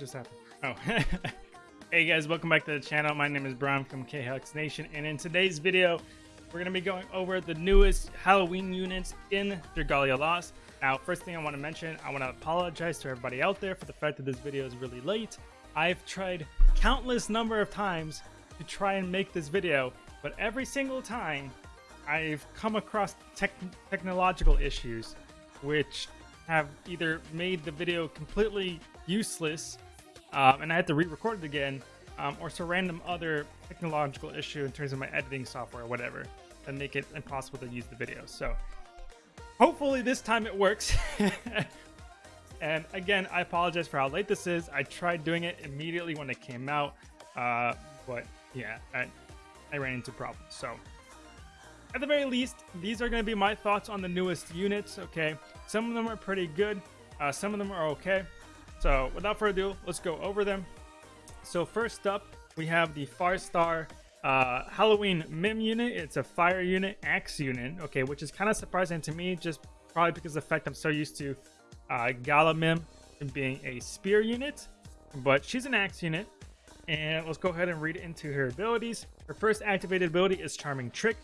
just happened? Oh. hey guys, welcome back to the channel. My name is Brian from KHux Nation, and in today's video, we're going to be going over the newest Halloween units in Dragalia Lost. Now, first thing I want to mention, I want to apologize to everybody out there for the fact that this video is really late. I've tried countless number of times to try and make this video, but every single time I've come across tech technological issues which have either made the video completely useless um, and I had to re-record it again um, or some random other technological issue in terms of my editing software or whatever that make it impossible to use the video. So hopefully this time it works. and again, I apologize for how late this is. I tried doing it immediately when it came out, uh, but yeah, I, I ran into problems. So at the very least, these are going to be my thoughts on the newest units, okay? Some of them are pretty good, uh, some of them are okay. So without further ado, let's go over them. So first up, we have the Farstar uh, Halloween Mym unit. It's a fire unit, axe unit, okay, which is kind of surprising to me, just probably because of the fact I'm so used to uh, Gala Mym being a spear unit. But she's an axe unit, and let's go ahead and read into her abilities. Her first activated ability is Charming Trick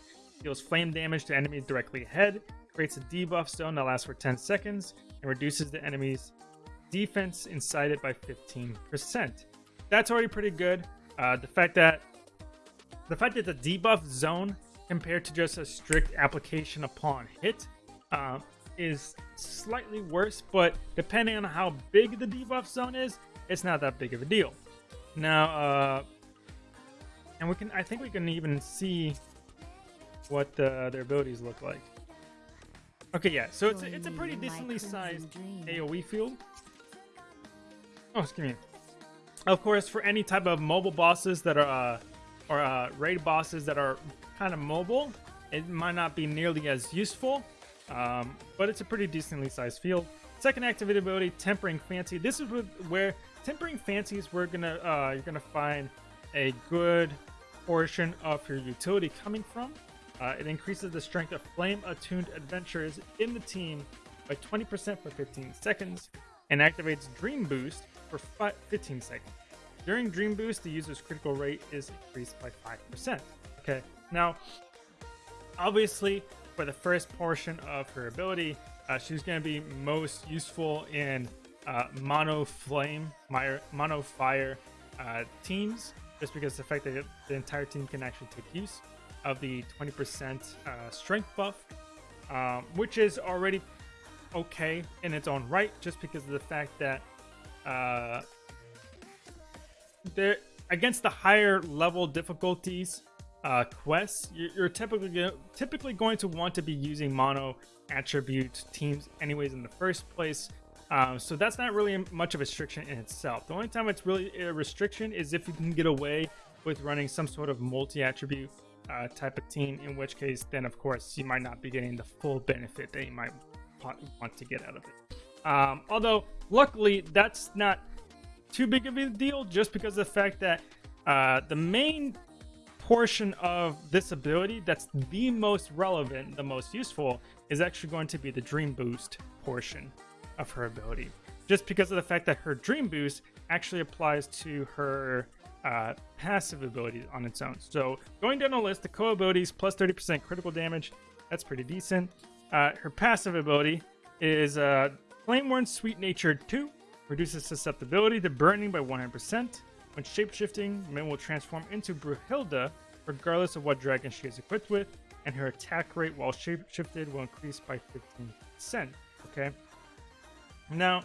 deals flame damage to enemies directly ahead, creates a debuff zone that lasts for 10 seconds, and reduces the enemy's defense inside it by 15%. That's already pretty good. Uh, the fact that the fact that the debuff zone compared to just a strict application upon hit uh, is slightly worse, but depending on how big the debuff zone is, it's not that big of a deal. Now, uh, and we can, I think we can even see what uh, their abilities look like. Okay, yeah, so it's a, it's a pretty decently sized AoE field. Oh, excuse me. Of course, for any type of mobile bosses that are, uh, or uh, raid bosses that are kind of mobile, it might not be nearly as useful, um, but it's a pretty decently sized field. Second activated ability, Tempering Fancy. This is where Tempering Fancy is where gonna uh, you're gonna find a good portion of your utility coming from. Uh, it increases the strength of flame-attuned adventurers in the team by 20% for 15 seconds, and activates Dream Boost for 15 seconds. During Dream Boost, the user's critical rate is increased by 5%. Okay, now, obviously, for the first portion of her ability, uh, she's going to be most useful in uh, mono flame, mono fire uh, teams, just because the fact that the entire team can actually take use of the 20% uh, strength buff, um, which is already okay in its own right, just because of the fact that uh, there against the higher level difficulties uh, quests, you're typically typically going to want to be using mono attribute teams anyways in the first place. Um, so that's not really much of a restriction in itself. The only time it's really a restriction is if you can get away with running some sort of multi-attribute uh, type of team, in which case, then of course, you might not be getting the full benefit that you might want to get out of it. Um, although, luckily, that's not too big of a deal just because of the fact that uh, the main portion of this ability that's the most relevant, the most useful, is actually going to be the Dream Boost portion of her ability. Just because of the fact that her Dream Boost actually applies to her uh, passive abilities on its own. So going down the list, the co abilities plus 30% critical damage. That's pretty decent. Uh, her passive ability is uh, Flameborn Sweet Natured 2. Reduces susceptibility to burning by 100%. When shapeshifting, Mym will transform into Brunhilda, regardless of what dragon she is equipped with, and her attack rate while shapeshifted will increase by 15%. Okay? Now,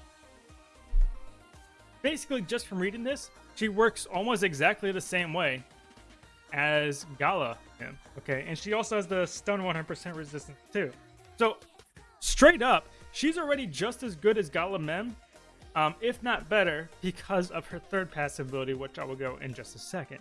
basically, just from reading this, she works almost exactly the same way as Gala. Okay, and she also has the stun 100% resistance too. So straight up, she's already just as good as Gala Mym, um, if not better, because of her third passive ability, which I will go in just a second.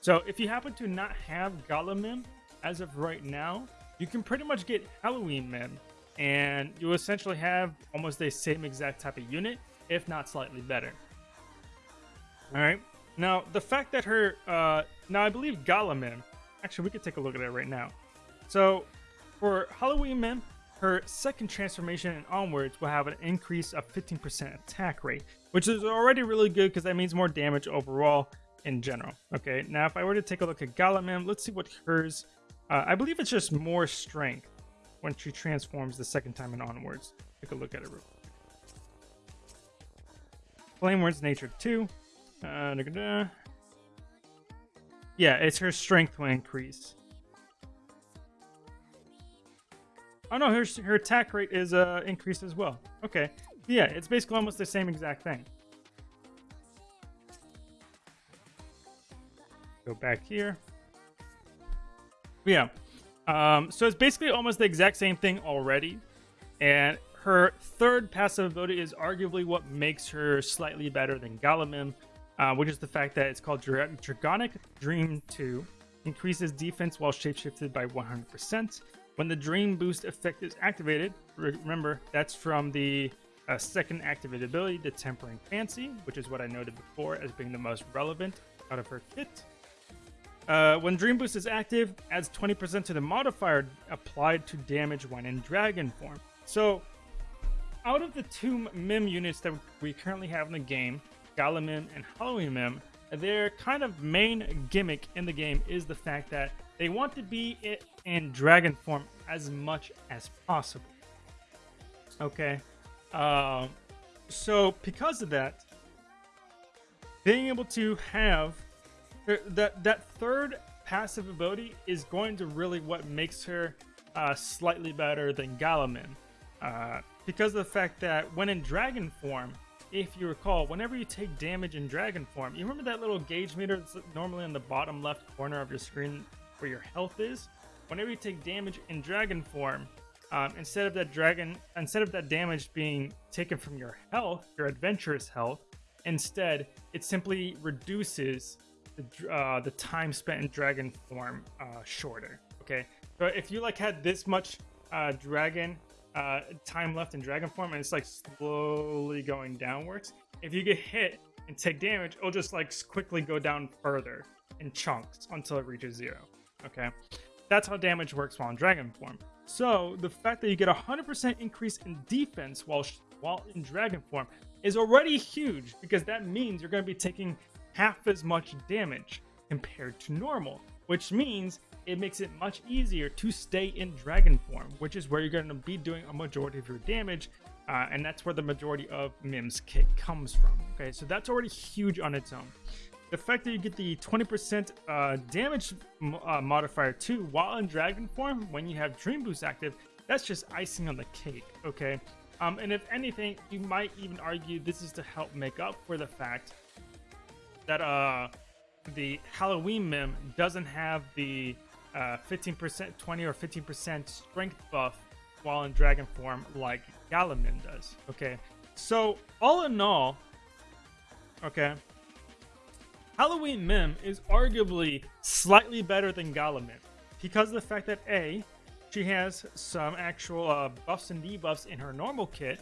So if you happen to not have Gala Mym as of right now, you can pretty much get Halloween Mym, and you essentially have almost the same exact type of unit, if not slightly better. All right. Now, the fact that her, uh, now I believe Gala Mym, actually, we could take a look at it right now. So, for Halloween Mym, her second transformation and onwards will have an increase of 15% attack rate, which is already really good because that means more damage overall in general. Okay, now if I were to take a look at Gala Mym, let's see what hers, uh, I believe it's just more strength when she transforms the second time and onwards. Take a look at it real quick. Flame Word's Nature 2. Uh, da -da -da. Yeah, it's her strength will increase. Oh no, her, her attack rate is uh, increased as well. Okay. Yeah, it's basically almost the same exact thing. Go back here. Yeah. Um, so it's basically almost the exact same thing already. And her third passive ability is arguably what makes her slightly better than Gala Mym, uh, which is the fact that it's called Dra Dragonic Dream 2. Increases defense while shapeshifted by 100%. When the Dream Boost effect is activated, remember that's from the uh, second activated ability, the Tempering Fancy, which is what I noted before as being the most relevant out of her kit. Uh, when Dream Boost is active, adds 20% to the modifier applied to damage when in Dragon form. So, out of the two Mym units that we currently have in the game, Gala Mym and Halloween Mym, their kind of main gimmick in the game is the fact that they want to be it in dragon form as much as possible. Okay. Uh, so because of that, being able to have that that third passive ability is going to really what makes her uh, slightly better than Gala Mym. Uh, because of the fact that when in dragon form, if you recall, whenever you take damage in dragon form, you remember that little gauge meter that's normally in the bottom left corner of your screen your health is? Whenever you take damage in dragon form, um, instead of that dragon, instead of that damage being taken from your health, your adventurous health, instead it simply reduces the, uh, the time spent in dragon form uh, shorter. Okay, so if you like had this much uh, dragon uh, time left in dragon form and it's like slowly going downwards. If you get hit and take damage, it'll just like quickly go down further in chunks until it reaches zero. Okay, that's how damage works while in dragon form. So the fact that you get a 100% increase in defense while while in dragon form is already huge because that means you're going to be taking half as much damage compared to normal, which means it makes it much easier to stay in dragon form, which is where you're going to be doing a majority of your damage, uh, and that's where the majority of Mym's kit comes from. Okay, so that's already huge on its own. The fact that you get the 20% uh, damage uh, modifier too while in dragon form when you have Dream Boost active, that's just icing on the cake, okay? Um, and if anything, you might even argue this is to help make up for the fact that uh, the Halloween Mym doesn't have the 15%, uh, 20 or 15% strength buff while in dragon form like Gala Mym does. Okay, so all in all, okay, Halloween Mym is arguably slightly better than Gala Mym because of the fact that A, she has some actual uh, buffs and debuffs in her normal kit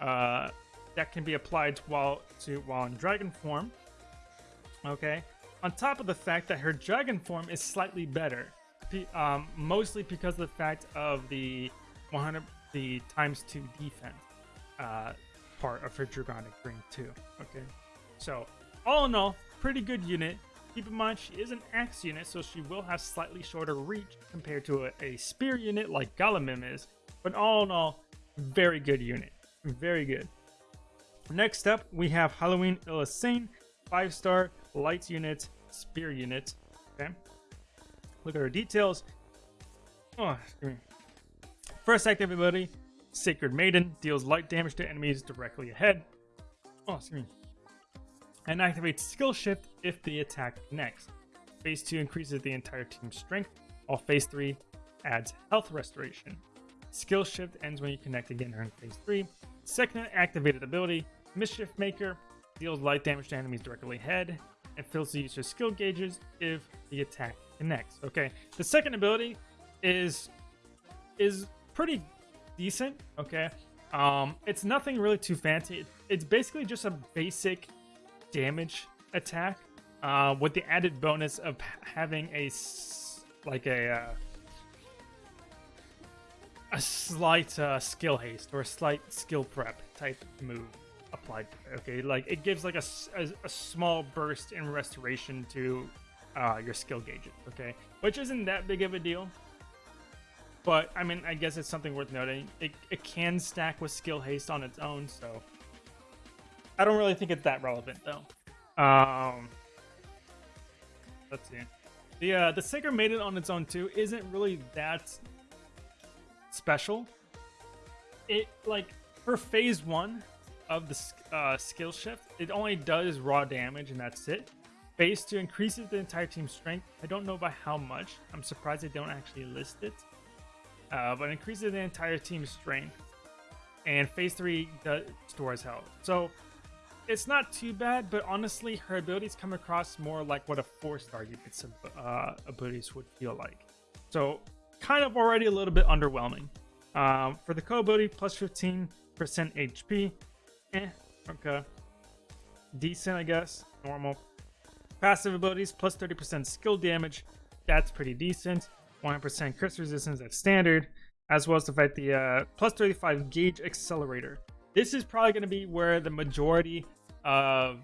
uh, that can be applied while to while in dragon form. Okay, on top of the fact that her dragon form is slightly better, um, mostly because of the fact of the 100 the times two defense uh, part of her Dragonic Dream too. Okay, so all in all, pretty good unit. Keep in mind she is an axe unit, so she will have slightly shorter reach compared to a, a spear unit like Gala Mym is. But all in all, very good unit. Very good. Next up, we have Halloween Elisanne, 5-star lights unit, spear unit. Okay. Look at her details. Oh, First active ability, Sacred Maiden, deals light damage to enemies directly ahead. Oh, excuse me. And activates Skill Shift if the attack connects. Phase 2 increases the entire team's strength, while Phase 3 adds Health Restoration. Skill Shift ends when you connect again during Phase 3. Second activated ability, Mischief Maker, deals light damage to enemies directly ahead, and fills the user's skill gauges if the attack connects. Okay, the second ability is is pretty decent. Okay, um, it's nothing really too fancy. It's basically just a basic damage attack uh, with the added bonus of having a like a a slight uh, skill haste or a slight skill prep type move applied. Okay, like it gives like a, a, a small burst in restoration to uh, your skill gauges. Okay, which isn't that big of a deal. But I mean, I guess it's something worth noting. It, it can stack with skill haste on its own, so I don't really think it's that relevant though. Um, let's see. The uh, the Sacred Maiden on its own too isn't really that special. It like for phase one of the uh, skill shift, it only does raw damage and that's it. Phase two increases the entire team's strength. I don't know by how much. I'm surprised they don't actually list it. Uh, but increases the entire team's strength. And phase three does, stores health. So it's not too bad, but honestly, her abilities come across more like what a four-star unit's uh, abilities would feel like. So kind of already a little bit underwhelming. Um, for the co-ability, plus 15% HP. Eh, okay. Decent, I guess. Normal. Passive abilities, plus 30% skill damage. That's pretty decent. 100% crit resistance, that's standard. As well as the fact the uh, plus 35 gauge accelerator. This is probably going to be where the majority of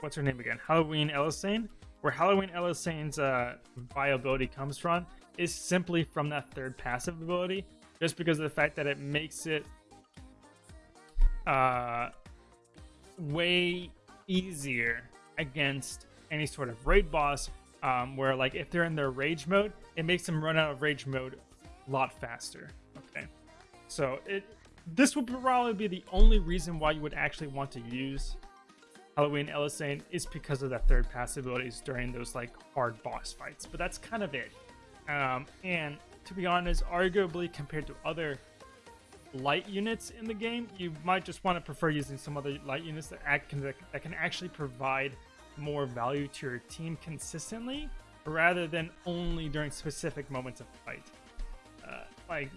what's her name again? Halloween Elisanne. Where Halloween Elisanne's uh, viability comes from is simply from that third passive ability, just because of the fact that it makes it uh, way easier against any sort of raid boss. Um, where like if they're in their rage mode, it makes them run out of rage mode a lot faster. Okay, so it this would probably be the only reason why you would actually want to use Halloween Elisanne is because of that third pass abilities during those like hard boss fights. But that's kind of it. Um, and to be honest, arguably compared to other light units in the game, you might just want to prefer using some other light units that, act, that can actually provide more value to your team consistently rather than only during specific moments of fight. Uh, like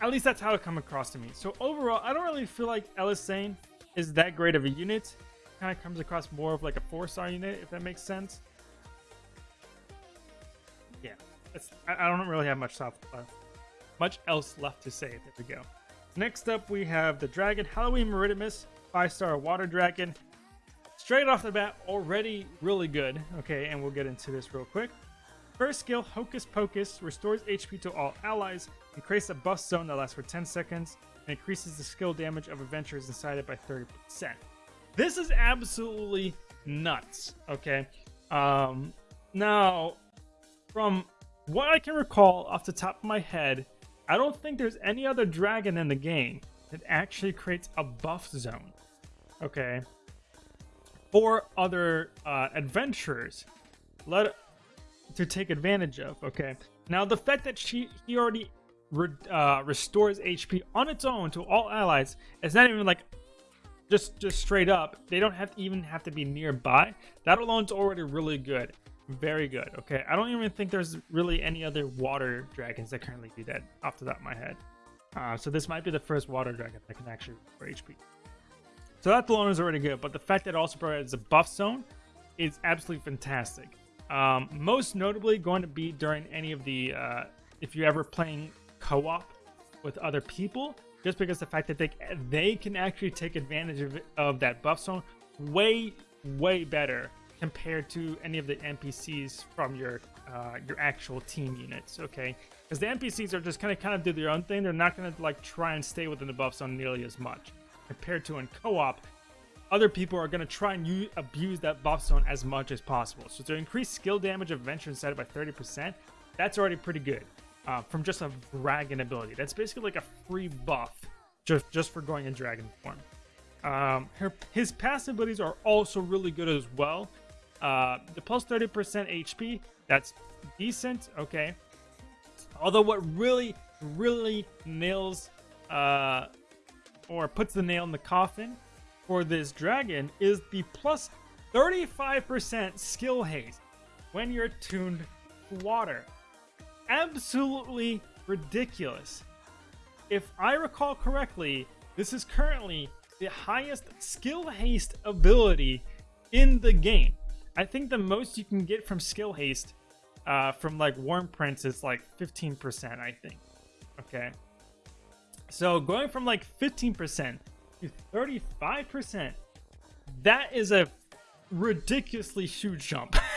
at least that's how it come across to me. So overall, I don't really feel like Elisanne is that great of a unit. Kind of comes across more of like a four-star unit, if that makes sense. Yeah, I, I don't really have much stuff, uh, much else left to say. There we go. Next up, we have the Dragon Halloween Maritimus, five-star water dragon. Straight off the bat, already really good. Okay, and we'll get into this real quick. First skill, Hocus Pocus, restores HP to all allies, creates a buff zone that lasts for 10 seconds, and increases the skill damage of adventurers inside it by 30%. This is absolutely nuts, okay? Um, now, from what I can recall off the top of my head, I don't think there's any other dragon in the game that actually creates a buff zone, okay? For other uh, adventurers. Let to take advantage of. Okay. Now the fact that she he already re, uh, restores HP on its own to all allies It's not even like just just straight up. They don't have to even have to be nearby. That alone is already really good. Very good. Okay. I don't even think there's really any other water dragons that currently do that off the top of my head. Uh, so this might be the first water dragon that can actually restore HP. So that alone is already good, but the fact that it also provides a buff zone is absolutely fantastic. Um, most notably going to be during any of the, uh, if you're ever playing co-op with other people, just because the fact that they, they can actually take advantage of, of that buff zone way, way better compared to any of the NPCs from your uh, your actual team units, okay? Because the NPCs are just kind of kind of do their own thing. They're not going to like try and stay within the buff zone nearly as much compared to in co-op other people are going to try and use, abuse that buff zone as much as possible. So to increase skill damage of Venture inside by 30%, that's already pretty good uh, from just a dragon ability. That's basically like a free buff just, just for going in dragon form. Um, her, his passive abilities are also really good as well. Uh, the plus 30% HP, that's decent, okay. Although what really, really nails uh, or puts the nail in the coffin for this dragon is the plus 35% skill haste when you're tuned to water. Absolutely ridiculous. If I recall correctly, this is currently the highest skill haste ability in the game. I think the most you can get from skill haste uh, from like Wyrmprint is like 15%, I think. Okay. So going from like 15% to 35%, that is a ridiculously huge jump.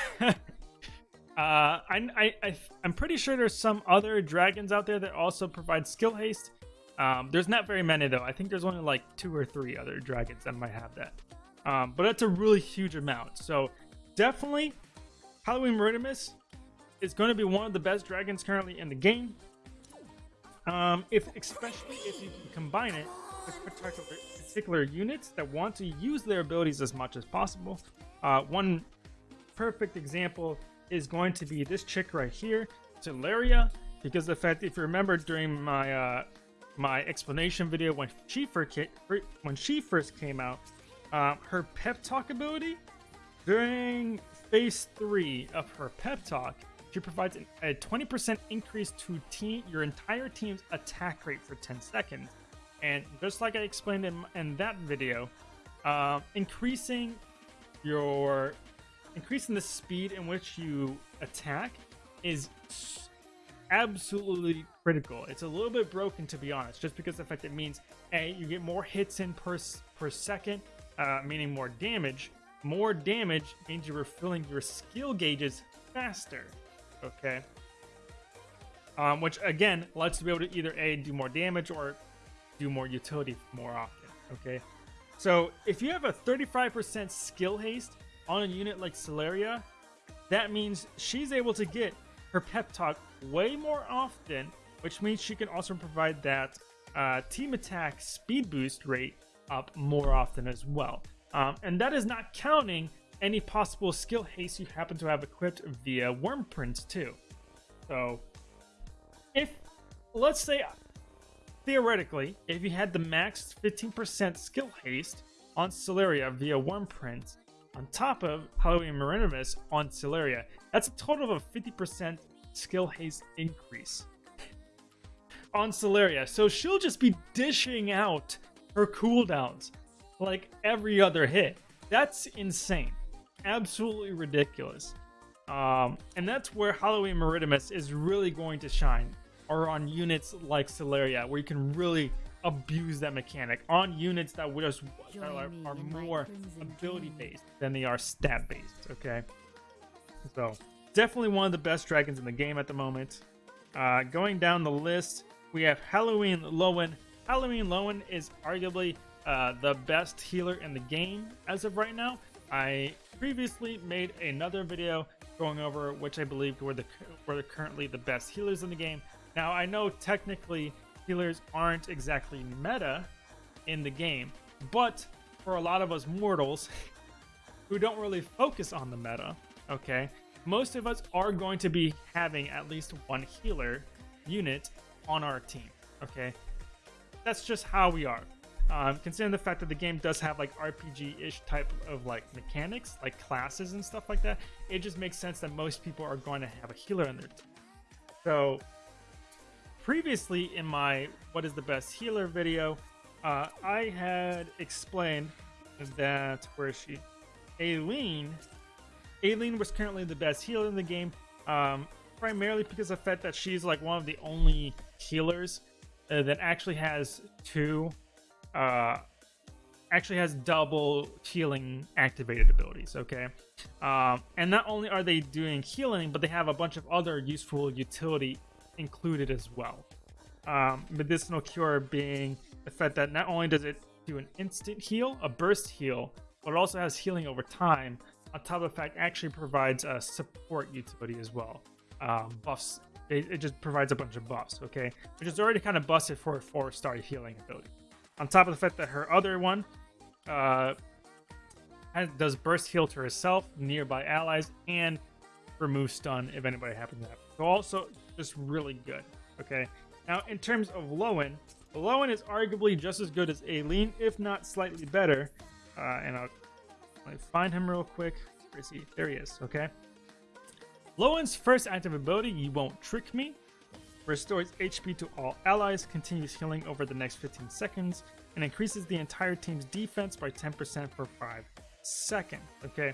uh, I, I, I, am pretty sure there's some other dragons out there that also provide skill haste. Um, there's not very many though. I think there's only like two or three other dragons that might have that. Um, but that's a really huge amount. So definitely, Halloween Maritimus is going to be one of the best dragons currently in the game. Um, if especially if you can combine it with particular, particular units that want to use their abilities as much as possible. Uh, one perfect example is going to be this chick right here, Celliera, because the fact, if you remember during my uh, my explanation video when she first when she first came out, uh, her pep talk ability during phase three of her pep talk she provides a 20% increase to team your entire team's attack rate for 10 seconds. And just like I explained in, in that video, uh, increasing your increasing the speed in which you attack is absolutely critical. It's a little bit broken to be honest, just because the fact it means a you get more hits in per per second, uh, meaning more damage. More damage means you're refilling your skill gauges faster okay? Um, which again lets you be able to either a do more damage or do more utility more often. Okay, so if you have a 35% skill haste on a unit like Celliera, that means she's able to get her pep talk way more often, which means she can also provide that uh, team attack speed boost rate up more often as well. Um, and that is not counting any possible skill haste you happen to have equipped via Wyrmprint too. So, if, let's say, theoretically, if you had the max 15% skill haste on Celliera via Wyrmprint, on top of Halloween Maritimus on Celliera, that's a total of a 50% skill haste increase on Celliera. So she'll just be dishing out her cooldowns like every other hit. That's insane absolutely ridiculous. Um, and that's where Halloween Maritimus is really going to shine, or on units like Celliera, where you can really abuse that mechanic on units that just are, are more ability based than they are stat based. Okay, so definitely one of the best dragons in the game at the moment. Uh, going down the list, we have Halloween Lowen. Halloween Lowen is arguably uh, the best healer in the game as of right now. I previously made another video going over which I believe were the were currently the best healers in the game. Now I know technically healers aren't exactly meta in the game, but for a lot of us mortals who don't really focus on the meta, okay, most of us are going to be having at least one healer unit on our team, okay? That's just how we are. Um, considering the fact that the game does have like RPG-ish type of like mechanics, like classes and stuff like that, it just makes sense that most people are going to have a healer in their team. So previously in my what is the best healer video, uh, I had explained that where she, Aileen, Aileen was currently the best healer in the game, um, primarily because of the fact that she's like one of the only healers uh, that actually has two uh, actually has double healing activated abilities, okay? Um, and not only are they doing healing, but they have a bunch of other useful utility included as well. Um, medicinal cure being the fact that not only does it do an instant heal, a burst heal, but it also has healing over time. On top of the fact, actually provides a support utility as well. Um, buffs, it, it, just provides a bunch of buffs, okay? Which is already kind of busted for a four-star healing ability. On top of the fact that her other one uh, does burst heal to herself, nearby allies, and remove stun if anybody happens to have. So also just really good. Okay. Now in terms of Lowen, Lowen is arguably just as good as Aileen, if not slightly better. Uh, and I'll, find him real quick. Where is he? There he is. Okay. Lowen's first active ability, You Won't Trick Me, restores HP to all allies, continues healing over the next 15 seconds, and increases the entire team's defense by 10% for 5 seconds. Okay,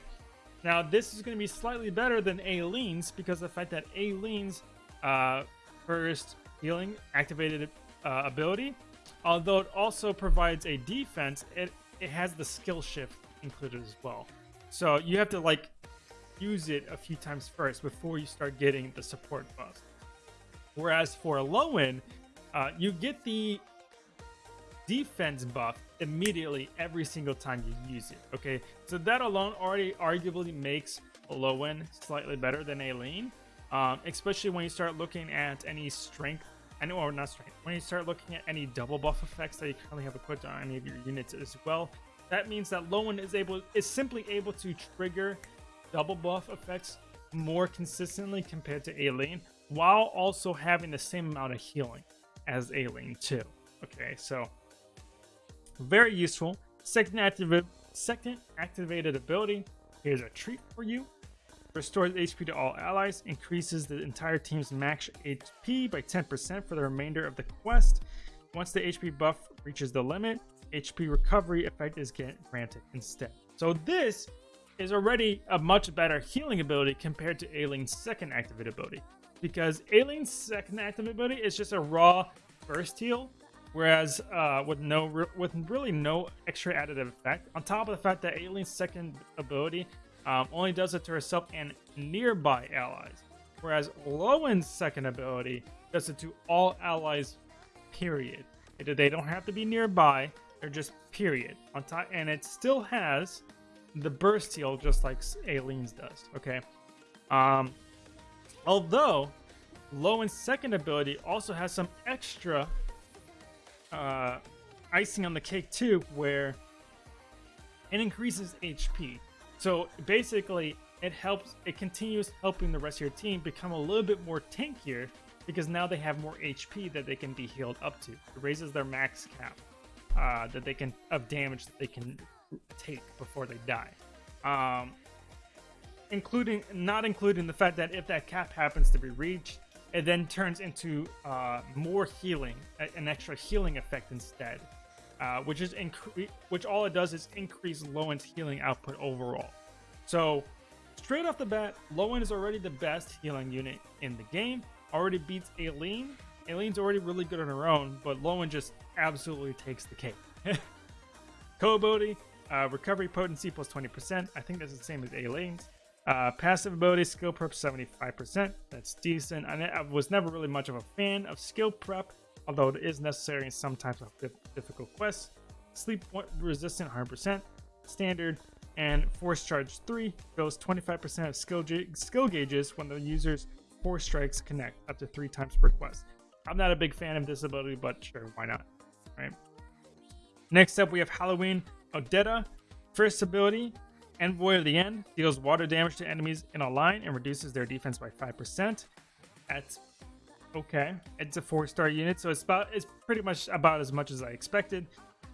now this is going to be slightly better than Aileen's because the fact that Aileen's uh, first healing activated uh, ability. Although it also provides a defense, it, it has the skill shift included as well. So you have to like use it a few times first before you start getting the support buff. Whereas for a Lowen, uh, you get the defense buff immediately every single time you use it. Okay, so that alone already arguably makes Lowen slightly better than Aileen, um, especially when you start looking at any strength and or not strength. When you start looking at any double buff effects that you currently have equipped on any of your units as well, that means that Lowen is able is simply able to trigger double buff effects more consistently compared to Aileen, while also having the same amount of healing as Aileen too. Okay, so very useful. Second, activ second activated ability. Here's a treat for you. Restores HP to all allies. Increases the entire team's max HP by 10% for the remainder of the quest. Once the HP buff reaches the limit, HP recovery effect is granted instead. So this is already a much better healing ability compared to Aileen's second activated ability. Because Aileen's second activated ability is just a raw burst heal Whereas uh, with no with really no extra additive effect, on top of the fact that Aileen's second ability um, only does it to herself and nearby allies, whereas Lowen's second ability does it to all allies. Period. They don't have to be nearby; they're just period on top, and it still has the burst heal just like Aileen's does. Okay. Um, although Lowen's second ability also has some extra uh, icing on the cake too, where it increases HP. So basically, it helps. It continues helping the rest of your team become a little bit more tankier because now they have more HP that they can be healed up to. It raises their max cap uh, that they can of damage that they can take before they die. Um, including not including the fact that if that cap happens to be reached, it then turns into uh, more healing, an extra healing effect instead, uh, which is incre- which all it does is increase Lowen's healing output overall. So straight off the bat, Lowen is already the best healing unit in the game. Already beats Aileen. Aileen's already really good on her own, but Lowen just absolutely takes the cake. Co-ability, uh, recovery potency plus 20%. I think that's the same as Aileen's. Uh, passive ability, skill prep 75%. That's decent. I, I, was never really much of a fan of skill prep, although it is necessary in some types of difficult quests. Sleep resistant 100%. Standard. And Force Charge 3 fills 25% of skill, skill gauges when the user's Force Strikes connect up to three times per quest. I'm not a big fan of this ability, but sure, why not? Right. Next up, we have Halloween Odetta. First ability, Envoy of the End deals water damage to enemies in a line and reduces their defense by 5%. That's okay. It's a four-star unit, so it's about it's pretty much about as much as I expected.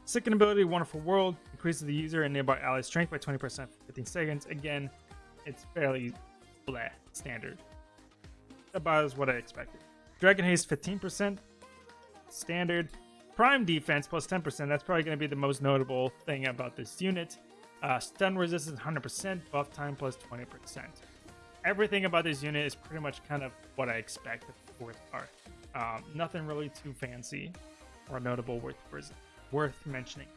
Second ability, Wonderful World, increases the user and nearby ally strength by 20% for 15 seconds. Again, it's fairly standard. About as what I expected. Dragon Haste, 15%, standard. Prime defense plus 10%, that's probably going to be the most notable thing about this unit. Uh, stun resistance 100%, buff time plus 20%. Everything about this unit is pretty much kind of what I expect fourth part. Um, nothing really too fancy or notable worth, worth mentioning.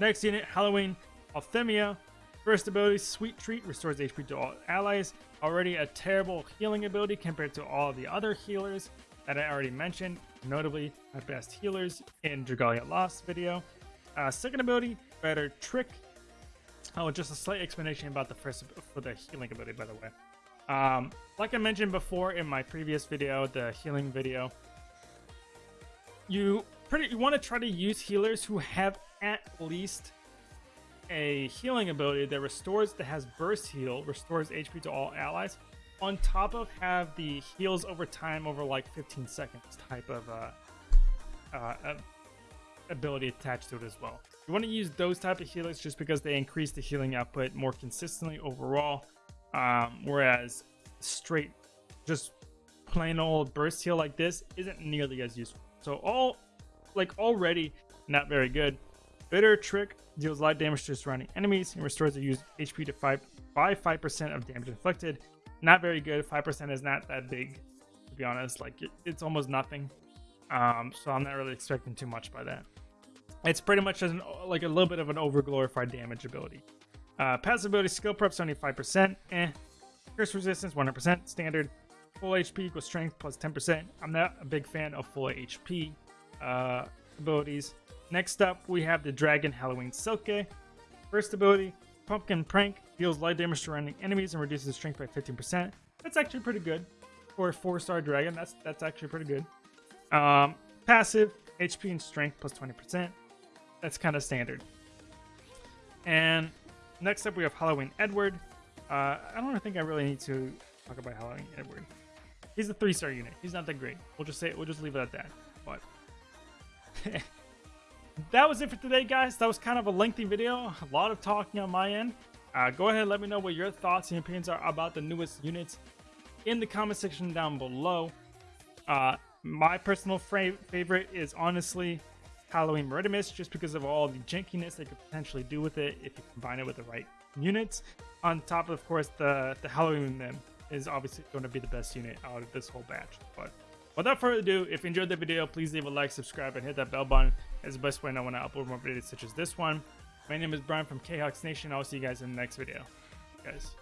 Next unit, Halloween Althemia. First ability, Sweet Treat, restores HP to all allies. Already a terrible healing ability compared to all the other healers that I already mentioned, notably my best healers in Dragalia Lost video. Uh, second ability, Better Trick, Oh, just a slight explanation about the first for the healing ability, by the way. Um, like I mentioned before in my previous video, the healing video, you pretty you want to try to use healers who have at least a healing ability that restores that has burst heal, restores HP to all allies, on top of have the heals over time over like 15 seconds type of uh, uh, ability attached to it as well. You want to use those type of healers just because they increase the healing output more consistently overall. Um, whereas straight, just plain old burst heal like this isn't nearly as useful. So all, like already not very good. Bitter Trick deals light damage to surrounding enemies and restores the user HP to 5 by 5% of damage inflicted. Not very good. 5% is not that big to be honest. Like it, it's almost nothing. Um, so I'm not really expecting too much by that. It's pretty much an, like a little bit of an overglorified damage ability. Uh, passive ability skill prep 75%. Eh. Curse resistance 100%. Standard. Full HP equals strength plus 10%. I'm not a big fan of full HP uh, abilities. Next up, we have the Dragon Halloween Silke. First ability, Pumpkin Prank deals light damage to surrounding enemies and reduces strength by 15%. That's actually pretty good for a four-star dragon. That's that's actually pretty good. Um, passive, HP and strength plus 20%. That's kind of standard. And next up, we have Halloween Edward. Uh, I don't think I really need to talk about Halloween Edward. He's a three-star unit. He's not that great. We'll just say we'll just leave it at that. But that was it for today, guys. That was kind of a lengthy video. A lot of talking on my end. Uh, go ahead and let me know what your thoughts and opinions are about the newest units in the comment section down below. Uh, my personal favorite is honestly Halloween Murderous, just because of all the jankiness they could potentially do with it if you combine it with the right units. On top of, course, the, the Halloween Mym is obviously going to be the best unit out of this whole batch. But without further ado, if you enjoyed the video, please leave a like, subscribe, and hit that bell button. It's the best way I when I upload more videos such as this one. My name is Brian from KHux Nation. I'll see you guys in the next video. Guys.